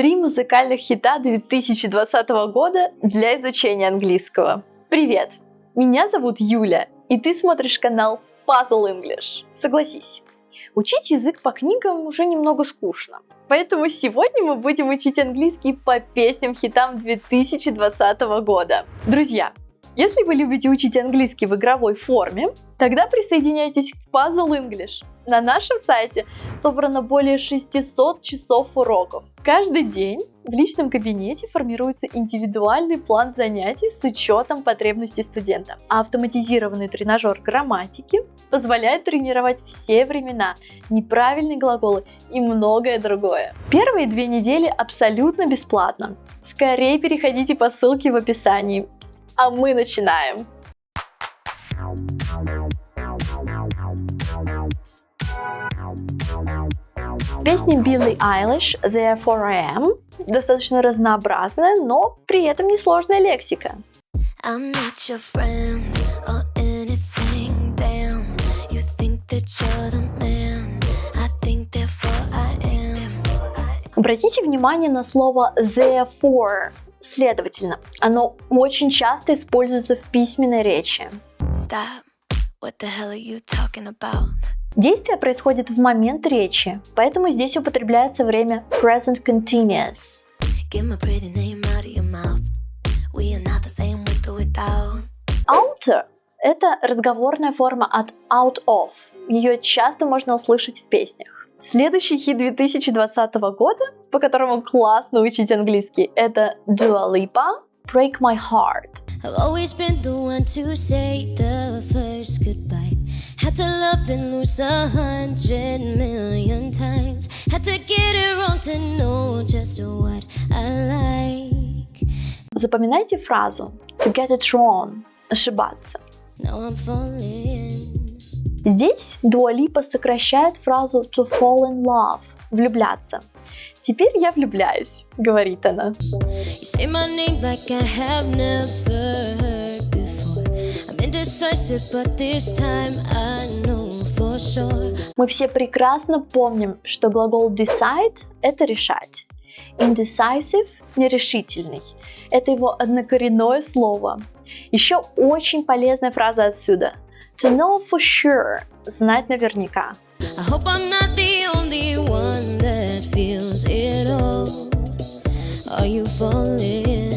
Три музыкальных хита 2020 года для изучения английского. Привет! Меня зовут Юля, и ты смотришь канал Puzzle English. Согласись, учить язык по книгам уже немного скучно. Поэтому сегодня мы будем учить английский по песням-хитам 2020 года. Друзья, если вы любите учить английский в игровой форме, тогда присоединяйтесь к Puzzle English. На нашем сайте собрано более 600 часов уроков. Каждый день в личном кабинете формируется индивидуальный план занятий с учетом потребностей студента. А автоматизированный тренажер грамматики позволяет тренировать все времена, неправильные глаголы и многое другое. Первые две недели абсолютно бесплатно. Скорее переходите по ссылке в описании. А мы начинаем! Песня Билли Айлиш Therefore I Am достаточно разнообразная, но при этом несложная лексика. I'm not your friend or anything, damn. You think that you're the man, I think therefore I am. Обратите внимание на слово therefore, следовательно. Оно очень часто используется в письменной речи. Stop. What the hell are you talking about? Действие происходит в момент речи, поэтому здесь употребляется время present continuous. Outer – это разговорная форма от out of. Ее часто можно услышать в песнях. Следующий хит 2020 года, по которому классно учить английский, это Dua Lipa Break My Heart. I've always been the one to say the first goodbye. Had to love and lose a hundred million times. Had to get it wrong to know just what I like. Запоминайте фразу to get it wrong, ошибаться. Now I'm falling. Здесь Дуалипа сокращает фразу to fall in love, влюбляться. Теперь я влюбляюсь, говорит она. Мы все прекрасно помним, что глагол decide – это решать. Indecisive – нерешительный. Это его однокоренное слово. Еще очень полезная фраза отсюда. To know for sure – знать наверняка. I hope I'm not the only one that feels it all. Are you falling?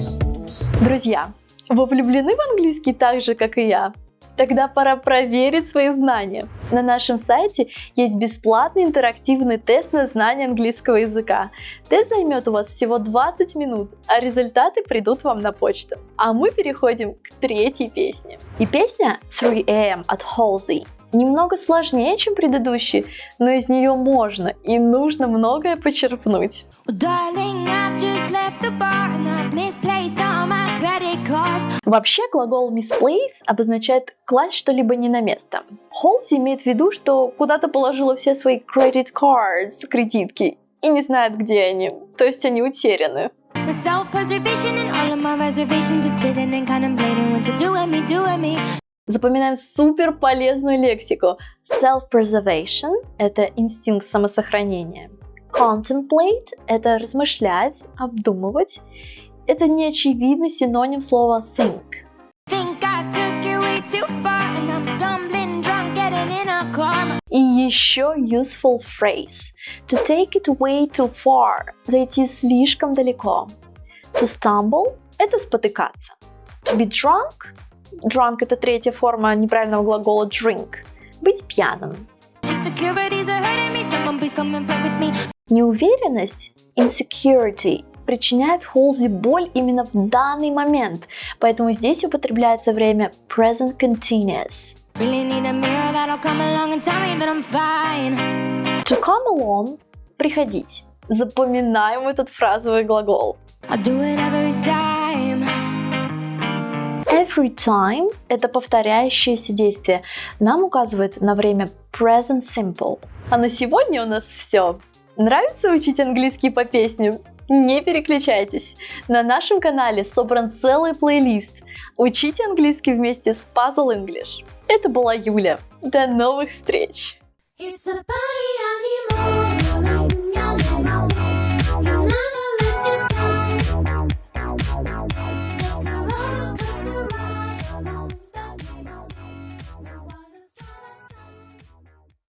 Друзья, вы влюблены в английский так же, как и я? Тогда пора проверить свои знания. На нашем сайте есть бесплатный интерактивный тест на знание английского языка. Тест займет у вас всего 20 минут, а результаты придут вам на почту. А мы переходим к третьей песне. И песня 3am от Halsey немного сложнее, чем предыдущие, но из нее можно и нужно многое почерпнуть. Вообще глагол misplace обозначает класть что-либо не на место. Холти имеет в виду, что куда-то положила все свои credit cards, кредитки, и не знает, где они, то есть они утеряны. Запоминаем супер полезную лексику. Self-preservation – это инстинкт самосохранения. Contemplate – это размышлять, обдумывать. Это неочевидный синоним слова think. И еще useful phrase. To take it way too far. Зайти слишком далеко. To stumble – это спотыкаться. To be drunk Drunk – это третья форма неправильного глагола drink. Быть пьяным. Неуверенность insecurity причиняет Холзи боль именно в данный момент, поэтому здесь употребляется время present continuous. To come along – приходить. Запоминаем этот фразовый глагол. Every time. Every time – это повторяющееся действие. Нам указывает на время present simple. А на сегодня у нас все. Нравится учить английский по песням? Не переключайтесь. На нашем канале собран целый плейлист. Учите английский вместе с Puzzle English. Это была Юля. До новых встреч! It's a